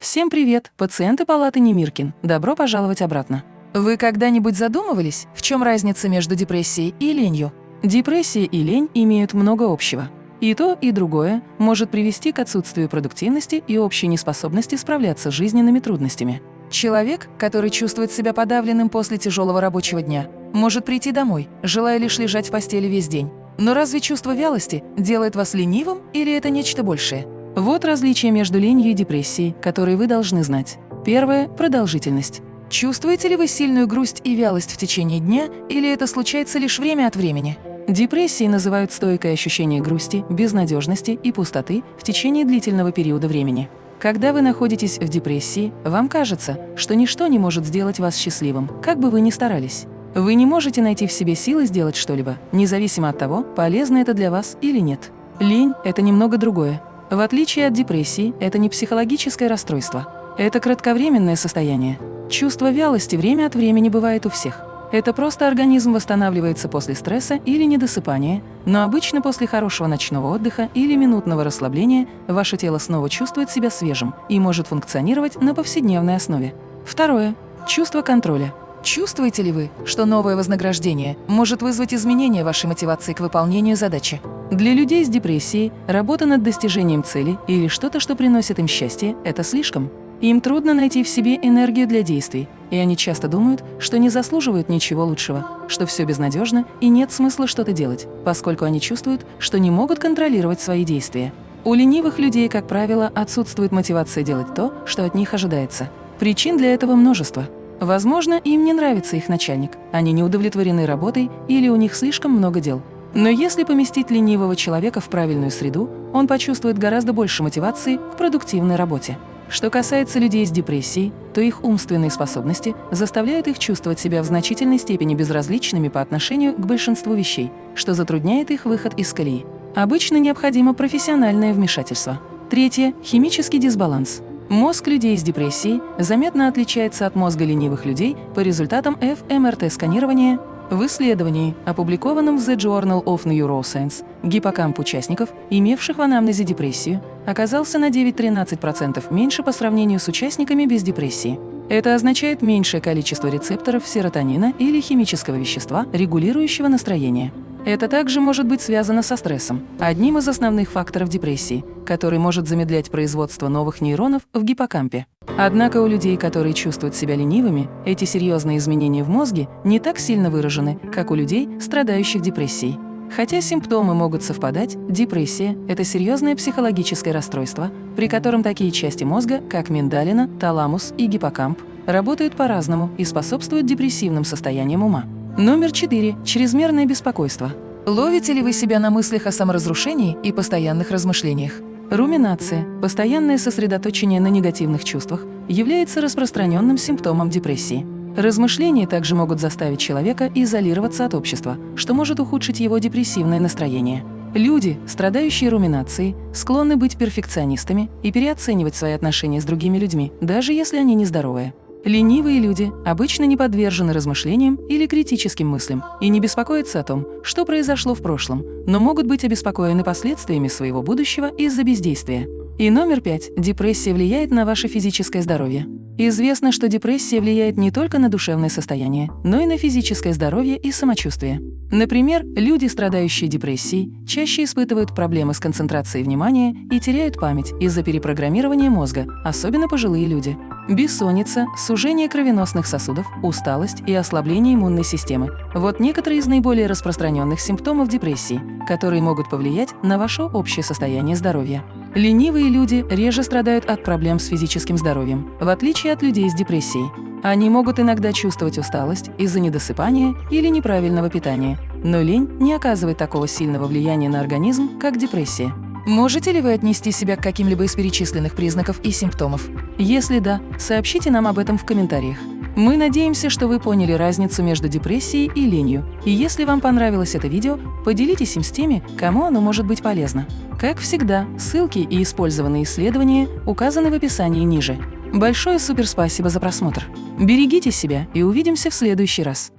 Всем привет, пациенты палаты Немиркин. Добро пожаловать обратно. Вы когда-нибудь задумывались, в чем разница между депрессией и ленью? Депрессия и лень имеют много общего. И то, и другое может привести к отсутствию продуктивности и общей неспособности справляться с жизненными трудностями. Человек, который чувствует себя подавленным после тяжелого рабочего дня, может прийти домой, желая лишь лежать в постели весь день. Но разве чувство вялости делает вас ленивым или это нечто большее? Вот различия между ленью и депрессией, которые вы должны знать. Первое – продолжительность. Чувствуете ли вы сильную грусть и вялость в течение дня, или это случается лишь время от времени? Депрессией называют стойкое ощущение грусти, безнадежности и пустоты в течение длительного периода времени. Когда вы находитесь в депрессии, вам кажется, что ничто не может сделать вас счастливым, как бы вы ни старались. Вы не можете найти в себе силы сделать что-либо, независимо от того, полезно это для вас или нет. Лень – это немного другое. В отличие от депрессии, это не психологическое расстройство. Это кратковременное состояние. Чувство вялости время от времени бывает у всех. Это просто организм восстанавливается после стресса или недосыпания, но обычно после хорошего ночного отдыха или минутного расслабления ваше тело снова чувствует себя свежим и может функционировать на повседневной основе. Второе. Чувство контроля. Чувствуете ли вы, что новое вознаграждение может вызвать изменение вашей мотивации к выполнению задачи? Для людей с депрессией работа над достижением цели или что-то, что приносит им счастье, это слишком. Им трудно найти в себе энергию для действий, и они часто думают, что не заслуживают ничего лучшего, что все безнадежно и нет смысла что-то делать, поскольку они чувствуют, что не могут контролировать свои действия. У ленивых людей, как правило, отсутствует мотивация делать то, что от них ожидается. Причин для этого множество – Возможно, им не нравится их начальник, они не удовлетворены работой или у них слишком много дел. Но если поместить ленивого человека в правильную среду, он почувствует гораздо больше мотивации к продуктивной работе. Что касается людей с депрессией, то их умственные способности заставляют их чувствовать себя в значительной степени безразличными по отношению к большинству вещей, что затрудняет их выход из колеи. Обычно необходимо профессиональное вмешательство. Третье – химический дисбаланс. Мозг людей с депрессией заметно отличается от мозга ленивых людей по результатам ФМРТ-сканирования в исследовании, опубликованном в The Journal of Neuroscience, гиппокамп участников, имевших в анамнезе депрессию, оказался на 9-13% меньше по сравнению с участниками без депрессии. Это означает меньшее количество рецепторов серотонина или химического вещества, регулирующего настроение. Это также может быть связано со стрессом, одним из основных факторов депрессии, который может замедлять производство новых нейронов в гиппокампе. Однако у людей, которые чувствуют себя ленивыми, эти серьезные изменения в мозге не так сильно выражены, как у людей, страдающих депрессией. Хотя симптомы могут совпадать, депрессия – это серьезное психологическое расстройство, при котором такие части мозга, как миндалина, таламус и гиппокамп, работают по-разному и способствуют депрессивным состояниям ума. Номер 4. Чрезмерное беспокойство. Ловите ли вы себя на мыслях о саморазрушении и постоянных размышлениях? Руминация, постоянное сосредоточение на негативных чувствах, является распространенным симптомом депрессии. Размышления также могут заставить человека изолироваться от общества, что может ухудшить его депрессивное настроение. Люди, страдающие руминацией, склонны быть перфекционистами и переоценивать свои отношения с другими людьми, даже если они нездоровые. Ленивые люди обычно не подвержены размышлениям или критическим мыслям и не беспокоятся о том, что произошло в прошлом, но могут быть обеспокоены последствиями своего будущего из-за бездействия. И номер пять. Депрессия влияет на ваше физическое здоровье. Известно, что депрессия влияет не только на душевное состояние, но и на физическое здоровье и самочувствие. Например, люди, страдающие депрессией, чаще испытывают проблемы с концентрацией внимания и теряют память из-за перепрограммирования мозга, особенно пожилые люди. Бессонница, сужение кровеносных сосудов, усталость и ослабление иммунной системы – вот некоторые из наиболее распространенных симптомов депрессии, которые могут повлиять на ваше общее состояние здоровья. Ленивые люди реже страдают от проблем с физическим здоровьем, в отличие от людей с депрессией. Они могут иногда чувствовать усталость из-за недосыпания или неправильного питания, но лень не оказывает такого сильного влияния на организм, как депрессия. Можете ли вы отнести себя к каким-либо из перечисленных признаков и симптомов? Если да, сообщите нам об этом в комментариях. Мы надеемся, что вы поняли разницу между депрессией и ленью. И если вам понравилось это видео, поделитесь им с теми, кому оно может быть полезно. Как всегда, ссылки и использованные исследования указаны в описании ниже. Большое суперспасибо за просмотр. Берегите себя и увидимся в следующий раз.